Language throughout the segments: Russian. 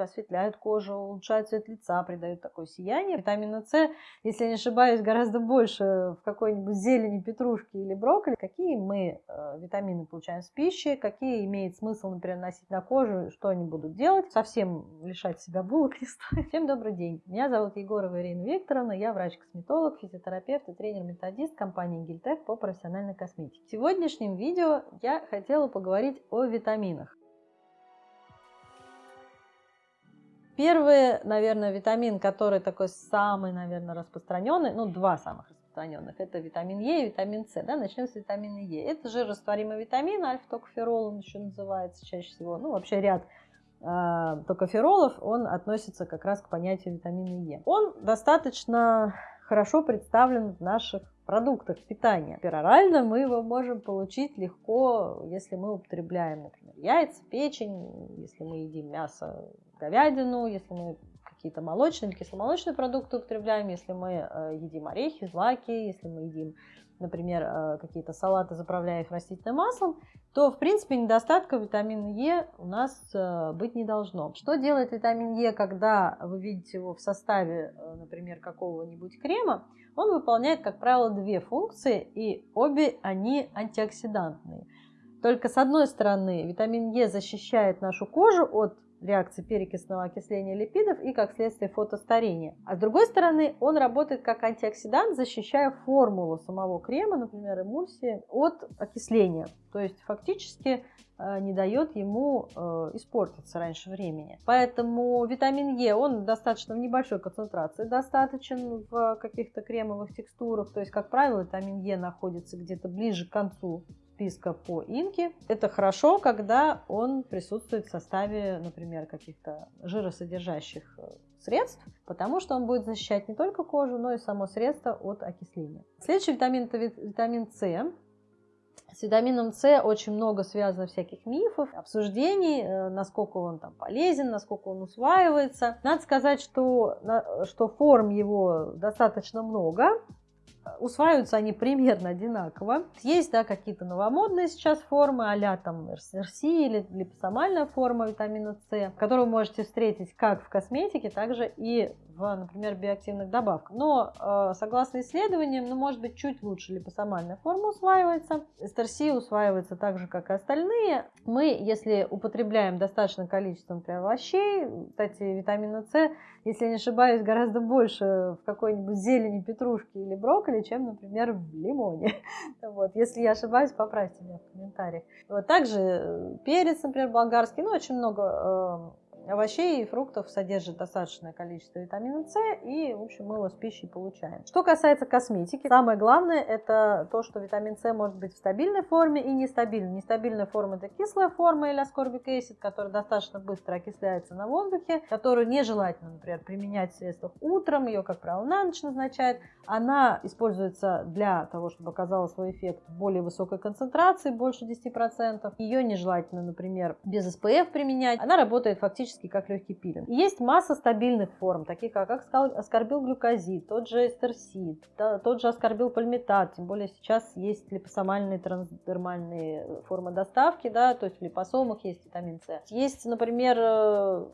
осветляют кожу, улучшают цвет лица, придают такое сияние. Витамина С, если я не ошибаюсь, гораздо больше в какой-нибудь зелени, петрушки или брокколи. Какие мы э, витамины получаем с пищи, какие имеет смысл, например, носить на кожу, что они будут делать. Совсем лишать себя булок не стоит. Всем добрый день. Меня зовут Егорова Ирина Викторовна, я врач-косметолог, физиотерапевт и тренер-методист компании Гильтек по профессиональной косметике. В сегодняшнем видео я хотела поговорить о витаминах. Первый, наверное, витамин, который такой самый, наверное, распространенный, ну, два самых распространенных, это витамин Е и витамин С. Да? Начнем с витамина Е. Это жирорастворимый витамин, альфа-токоферол он еще называется чаще всего. Ну, вообще ряд э, токоферолов, он относится как раз к понятию витамина Е. Он достаточно хорошо представлен в наших продуктах питания. Перорально мы его можем получить легко, если мы употребляем, например, яйца, печень, если мы едим мясо говядину, если мы какие-то молочные кисломолочные продукты употребляем, если мы э, едим орехи, злаки, если мы едим, например, э, какие-то салаты, заправляя их растительным маслом, то, в принципе, недостатка витамина Е у нас э, быть не должно. Что делает витамин Е, когда вы видите его в составе, например, какого-нибудь крема? Он выполняет, как правило, две функции, и обе они антиоксидантные. Только с одной стороны, витамин Е защищает нашу кожу от реакции перекисного окисления липидов и, как следствие, фотостарения. А с другой стороны, он работает как антиоксидант, защищая формулу самого крема, например, эмульсии, от окисления. То есть фактически э, не дает ему э, испортиться раньше времени. Поэтому витамин Е, он достаточно в небольшой концентрации достаточен в каких-то кремовых текстурах. То есть, как правило, витамин Е находится где-то ближе к концу списка по инке. Это хорошо, когда он присутствует в составе, например, каких-то жиросодержащих э, средств, потому что он будет защищать не только кожу, но и само средство от окисления. Следующий витамин – это витамин С. С витамином С очень много связано всяких мифов, обсуждений, э, насколько он там полезен, насколько он усваивается. Надо сказать, что, что форм его достаточно много, усваиваются они примерно одинаково. Есть, да, какие-то новомодные сейчас формы, а там РС или липосомальная форма витамина С, которую вы можете встретить как в косметике, так же и в, например, биоактивных добавках. Но, э, согласно исследованиям, ну, может быть, чуть лучше липосомальная форма усваивается. СТРС усваивается так же, как и остальные. Мы, если употребляем достаточное количество, например, овощей, кстати, витамина С, если не ошибаюсь, гораздо больше в какой-нибудь зелени, петрушки или брокколи, чем, например, в лимоне. Вот. Если я ошибаюсь, поправьте меня в комментариях. Вот. Также э, перец, например, болгарский, ну, очень много э, овощей и фруктов содержит достаточное количество витамина С, и, в общем, мы его с пищей получаем. Что касается косметики, самое главное это то, что витамин С может быть в стабильной форме и нестабильной. Нестабильная форма это кислая форма или аскорбик acid, которая достаточно быстро окисляется на воздухе, которую нежелательно, например, применять в средствах утром, ее, как правило, на ночь назначают. Она используется для того, чтобы оказала свой эффект в более высокой концентрации, больше 10%. Ее нежелательно, например, без SPF применять. Она работает фактически практически как легкий пилинг. И есть масса стабильных форм, таких как аскорбил глюкозид, тот же Ester-C, тот же аскорбил пальмитат, тем более сейчас есть липосомальные трансдермальные формы доставки, да, то есть в липосомах есть витамин С. Есть, например, э,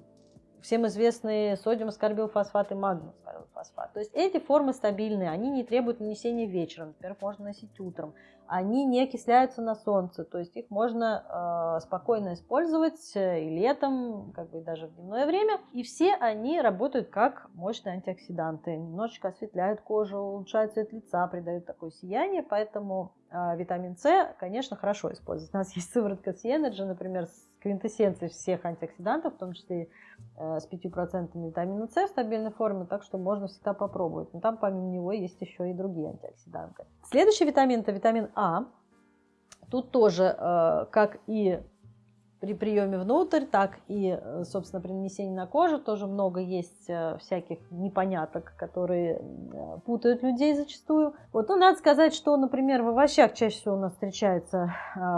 всем известные sodium аскорбил фосфат и магний аскорбил фосфат. То есть эти формы стабильные, они не требуют нанесения вечером, например, можно носить утром они не окисляются на солнце, то есть их можно э, спокойно использовать и летом, как бы даже в дневное время. И все они работают как мощные антиоксиданты, немножечко осветляют кожу, улучшают цвет лица, придают такое сияние, поэтому витамин С, конечно, хорошо использовать. У нас есть сыворотка C-Energy, например, с квинтэссенцией всех антиоксидантов, в том числе э, с 5% витамина С в стабильной форме, так что можно всегда попробовать. Но там помимо него есть еще и другие антиоксиданты. Следующий витамин это витамин А. Тут тоже, э, как и при приеме внутрь, так и, э, собственно, при нанесении на кожу тоже много есть э, всяких непоняток, которые э, путают людей зачастую. Вот, ну, надо сказать, что, например, в овощах чаще всего у нас встречается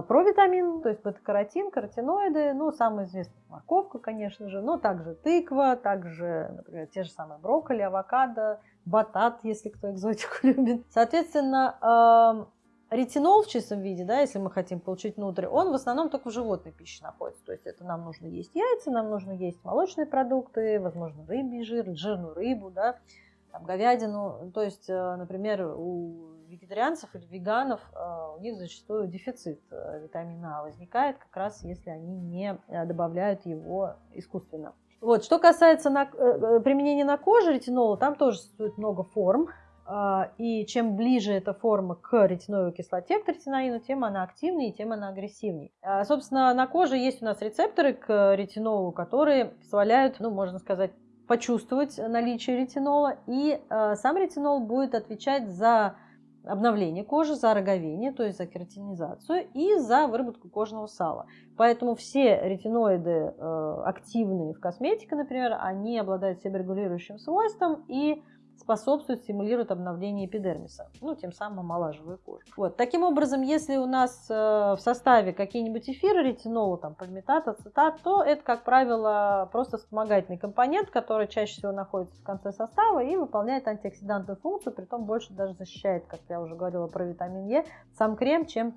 провитамин, то есть бета-каротин, каротиноиды, ну, самый известный морковка, конечно же, но также тыква, также, например, те же самые брокколи, авокадо, батат, если кто экзотику любит. Соответственно, ретинол в чистом виде, да, если мы хотим получить внутрь, он в основном только в животной пище находится. То есть это нам нужно есть яйца, нам нужно есть молочные продукты, возможно, рыбий жир, жирную рыбу, да, там, говядину. То есть, э, например, у вегетарианцев или веганов э, у них зачастую дефицит э, витамина А возникает как раз если они не добавляют его искусственно. Вот, что касается на, применения на коже ретинола, там тоже существует много форм. А, и чем ближе эта форма к ретиновой кислоте, к ретиноину, тем она активнее тем она агрессивнее. А, собственно, на коже есть у нас рецепторы к ретинолу, которые позволяют, ну, можно сказать, почувствовать наличие ретинола, и а, сам ретинол будет отвечать за обновление кожи, за роговение, то есть за кератинизацию и за выработку кожного сала. Поэтому все ретиноиды активные в косметике, например, они обладают себорегулирующим свойством и способствует, стимулирует обновление эпидермиса, ну, тем самым омолаживая кожу. Вот. Таким образом, если у нас э, в составе какие-нибудь эфиры ретинола, там, пальмитат, ацетат, то это, как правило, просто вспомогательный компонент, который чаще всего находится в конце состава и выполняет антиоксидантную функцию, при том больше даже защищает, как я уже говорила про витамин Е, сам крем, чем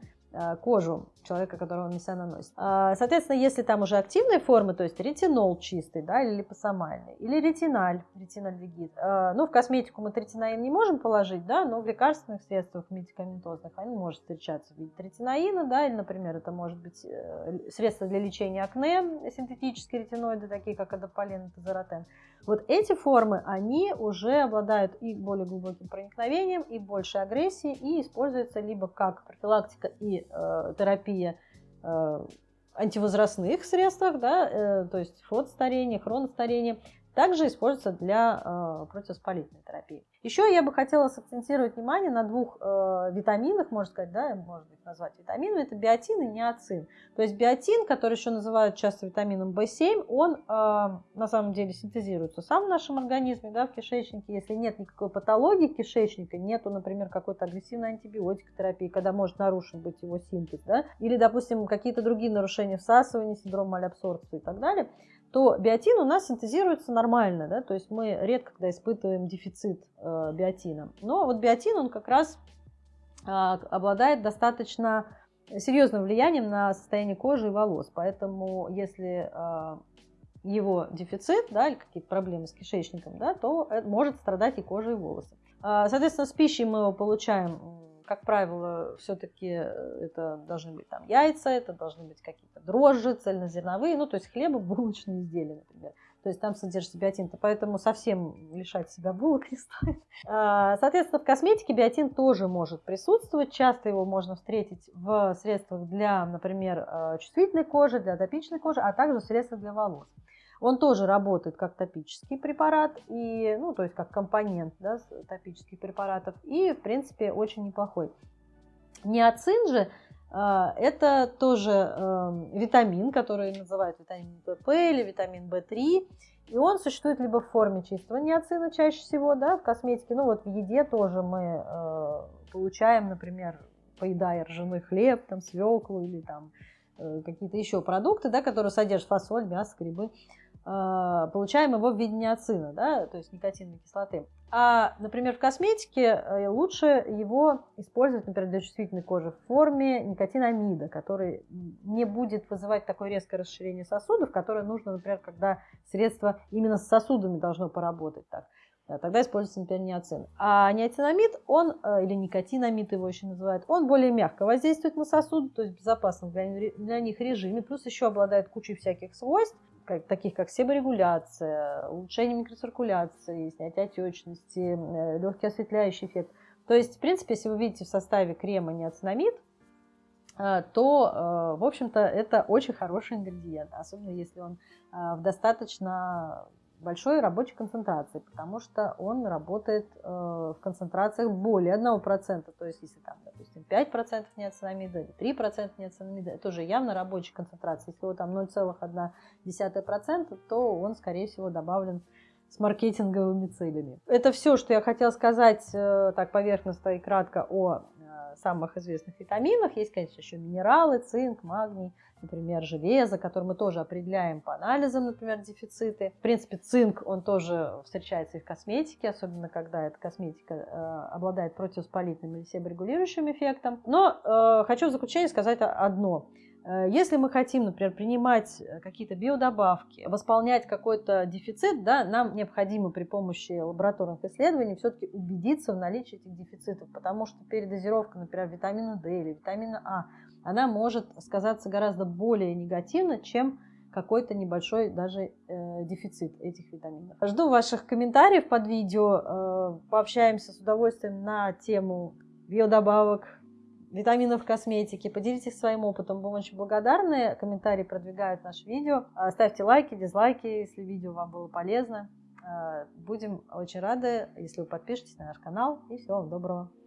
кожу человека, которого он на себя наносит. А, соответственно, если там уже активные формы, то есть ретинол чистый, да, или липосомальный, или ретиналь, ретинальдегид. А, ну, в косметику мы третинаин не можем положить, да, но в лекарственных средствах медикаментозных они может встречаться в виде третинаина, да, или, например, это может быть э, средство для лечения акне, синтетические ретиноиды, такие как адополен и тазеротен. Вот эти формы, они уже обладают и более глубоким проникновением, и большей агрессией, и используются либо как профилактика и э, терапия э, антивозрастных средствах, да, э, то есть фотостарение, хроностарение, также используется для э, противовоспалительной терапии. Еще я бы хотела сакцентировать внимание на двух э, витаминах, можно сказать, да, можно быть назвать витаминами, это биотин и неоцин. То есть биотин, который еще называют часто витамином В7, он э, на самом деле синтезируется сам в нашем организме, да, в кишечнике. Если нет никакой патологии кишечника, нету, например, какой-то агрессивной антибиотикотерапии, когда может нарушен быть его синтез, да, или, допустим, какие-то другие нарушения всасывания, синдром малябсорбции и так далее, то биотин у нас синтезируется нормально, да, то есть мы редко когда испытываем дефицит э, биотина. Но вот биотин, он как раз э, обладает достаточно серьезным влиянием на состояние кожи и волос, поэтому если э, его дефицит, да, или какие-то проблемы с кишечником, да, то это может страдать и кожа, и волосы. Э, соответственно, с пищей мы его получаем как правило, все-таки э, это должны быть там яйца, это должны быть какие-то дрожжи, цельнозерновые, ну, то есть хлебобулочные изделия, например. То есть там содержится биотин, поэтому совсем лишать себя булок не стоит. А, соответственно, в косметике биотин тоже может присутствовать. Часто его можно встретить в средствах для, например, э, чувствительной кожи, для атопичной кожи, а также в средствах для волос. Он тоже работает как топический препарат, и, ну, то есть как компонент да, топических препаратов, и, в принципе, очень неплохой. Неоцин же э, это тоже э, витамин, который называют витамин ПП или витамин В3, и он существует либо в форме чистого неоцина чаще всего, да, в косметике, ну вот в еде тоже мы э, получаем, например, поедая ржаной хлеб, там, свеклу или там какие-то еще продукты, да, которые содержат фасоль, мясо, грибы. А, получаем его в виде неоцина, да, то есть никотиновой кислоты. А, например, в косметике э, лучше его использовать, например, для чувствительной кожи в форме никотинамида, который не будет вызывать такое резкое расширение сосудов, которое нужно, например, когда средство именно с сосудами должно поработать так. Тогда используется, например, неоцин. А неоцинамид, он, э, или никотинамид его еще называют, он более мягко воздействует на сосуд, то есть безопасном для, для них режиме, плюс еще обладает кучей всяких свойств, как, таких как себорегуляция, улучшение микроциркуляции, снятие отечности, э, легкий осветляющий эффект. То есть, в принципе, если вы видите в составе крема неоцинамид, э, то, э, в общем-то, это очень хороший ингредиент, особенно если он в достаточно большой рабочей концентрации, потому что он работает э, в концентрациях более 1%. То есть, если там, допустим, 5% неоцинамида или 3% неоцинамида, это уже явно рабочая концентрация. Если его там 0,1%, то он, скорее всего, добавлен с маркетинговыми целями. Это все, что я хотела сказать э, так поверхностно и кратко о самых известных витаминах. Есть, конечно, еще минералы, цинк, магний, например, железо, которое мы тоже определяем по анализам, например, дефициты. В принципе, цинк, он тоже встречается и в косметике, особенно когда эта косметика э, обладает противовоспалительным или себорегулирующим эффектом. Но э, хочу в заключение сказать одно. Э, если мы хотим, например, принимать э, какие-то биодобавки, восполнять какой-то дефицит, да, нам необходимо при помощи лабораторных исследований все-таки убедиться в наличии этих дефицитов, потому что передозировка, например, витамина D или витамина А, она может сказаться гораздо более негативно, чем какой-то небольшой даже э, дефицит этих витаминов. Жду ваших комментариев под видео, э, пообщаемся с удовольствием на тему биодобавок, витаминов в косметике. Поделитесь своим опытом, будем очень благодарны. Комментарии продвигают наше видео. А, ставьте лайки, дизлайки, если видео вам было полезно. А, будем очень рады, если вы подпишетесь на наш канал. И всего вам доброго.